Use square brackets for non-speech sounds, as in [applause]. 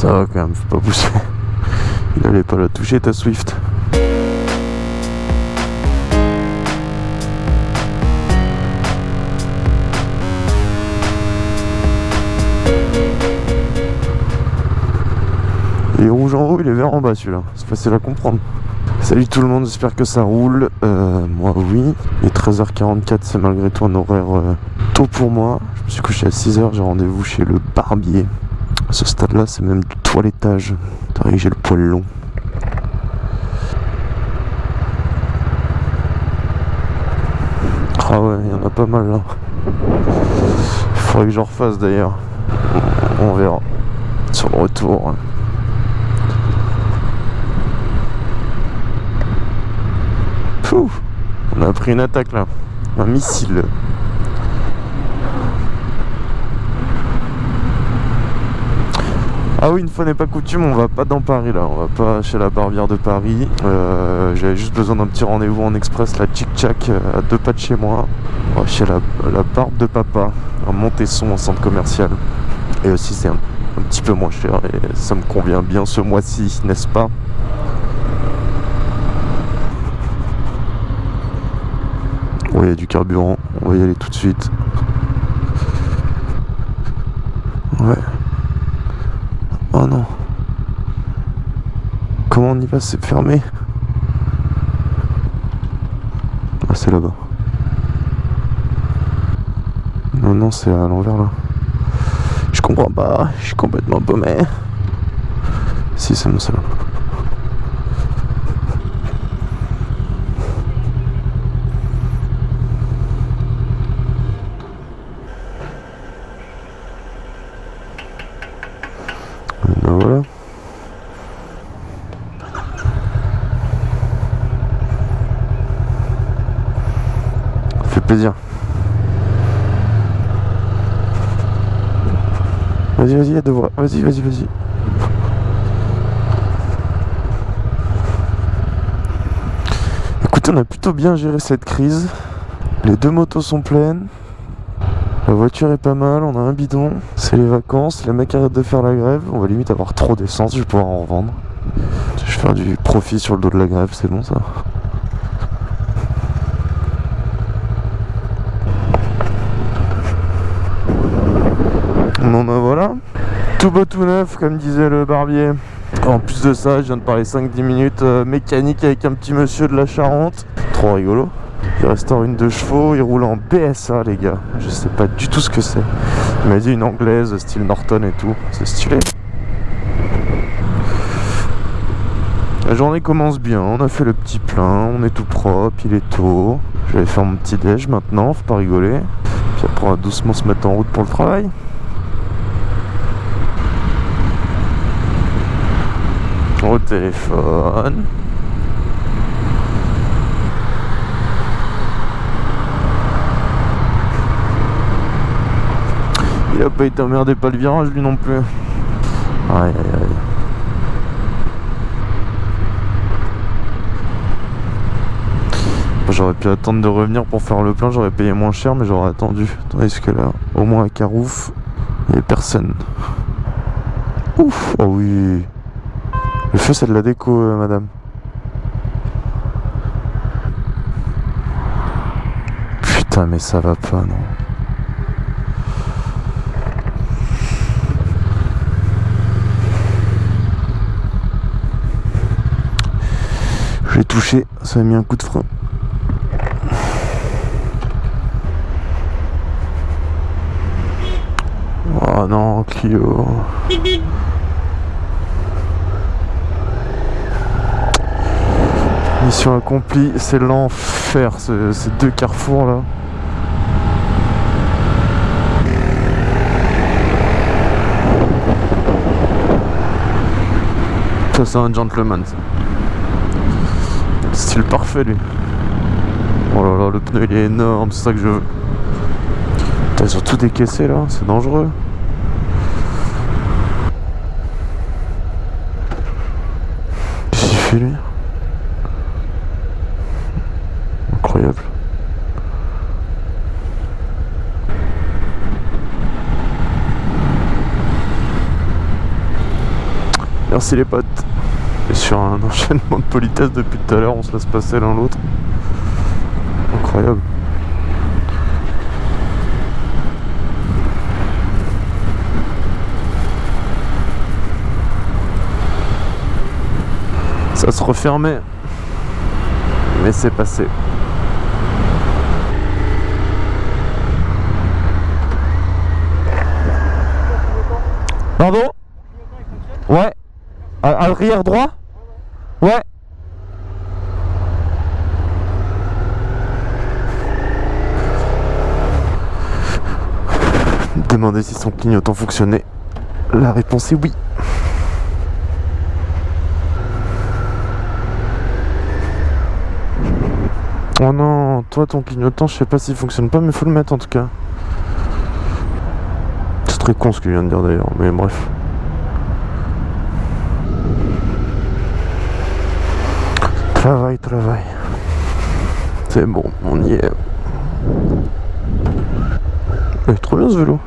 Ça va quand même, faut pas pousser. [laughs] Il allait pas la toucher ta Swift. Il est rouge en haut, il est vert en bas celui-là. C'est facile à comprendre. Salut tout le monde, j'espère que ça roule. Euh, moi oui. Il est 13h44, c'est malgré tout un horaire euh, tôt pour moi. Je me suis couché à 6h, j'ai rendez-vous chez le barbier. À ce stade-là, c'est même du toilettage. J'ai le poil long. Ah ouais, il y en a pas mal là. Il faudrait que j'en refasse d'ailleurs. On verra. Sur le retour. on a pris une attaque là. Un missile. Ah oui, une fois n'est pas coutume, on va pas dans Paris là, on va pas chez la barbière de Paris. Euh, j'avais juste besoin d'un petit rendez-vous en express, la Chic Chac, euh, à deux pas de chez moi. Va chez la, barbe de papa, à Montesson, en centre commercial. Et aussi c'est un, un petit peu moins cher et ça me convient bien ce mois-ci, n'est-ce pas? Il y a du carburant. On va y aller tout de suite. Ouais. Oh non. Comment on y va C'est fermé? Ah, c'est là-bas. Non, non, c'est à l'envers là. Je comprends pas. Je suis complètement paumé. Si, c'est mon salon. plaisir. Vas-y, vas-y, à deux voix. Vas-y, vas-y, vas-y. Écoutez, on a plutôt bien géré cette crise. Les deux motos sont pleines. La voiture est pas mal, on a un bidon. C'est les vacances, les mecs arrêtent de faire la grève. On va limite avoir trop d'essence, je vais pouvoir en revendre. Je vais faire du profit sur le dos de la grève, c'est bon ça. Bon ben voilà, tout beau tout neuf comme disait le barbier. En plus de ça, je viens de parler 5-10 minutes euh, mécanique avec un petit monsieur de la Charente. Trop rigolo. Il restaure une de chevaux, il roule en BSA les gars. Je sais pas du tout ce que c'est. Il m'a dit une anglaise, style Norton et tout. C'est stylé. La journée commence bien, on a fait le petit plein, on est tout propre, il est tôt. Je vais faire mon petit déj maintenant, faut pas rigoler. Puis après on va doucement se mettre en route pour le travail. au téléphone. Il a pas été emmerdé pas le virage lui non plus. Aïe aïe aïe. J'aurais pu attendre de revenir pour faire le plein, j'aurais payé moins cher mais j'aurais attendu. Tandis que là, au moins à Carouf, il n'y a personne. Ouf, oh oui. Le feu c'est de la déco euh, madame. Putain mais ça va pas non. L'ai touché, ça a mis un coup de frein. Oh non Clio. Mission accomplie, c'est l'enfer ces deux carrefours là. Ça c'est un gentleman ça. Style parfait lui. Oh là là, le pneu il est énorme, c'est ça que je veux. ils ont tout décaissé là, c'est dangereux. Qu'est-ce qu'il fait lui? Merci les potes. Sur un [laughs] enchaînement de politesse depuis tout à l'heure, on se laisse passer l'un l'autre. Incroyable. Ça se refermait. Mais c'est passé. Pardon? Ouais. À- Arrière droit? Ouais. Demandez si son clignotant fonctionnait. La réponse est oui. Oh non, toi ton clignotant, je sais pas s'il fonctionne pas, mais faut le mettre en tout cas. C'est très con ce qu'il vient de dire d'ailleurs, mais bref. Travail, travail. C'est bon, on y est. Il est trop bien ce vélo.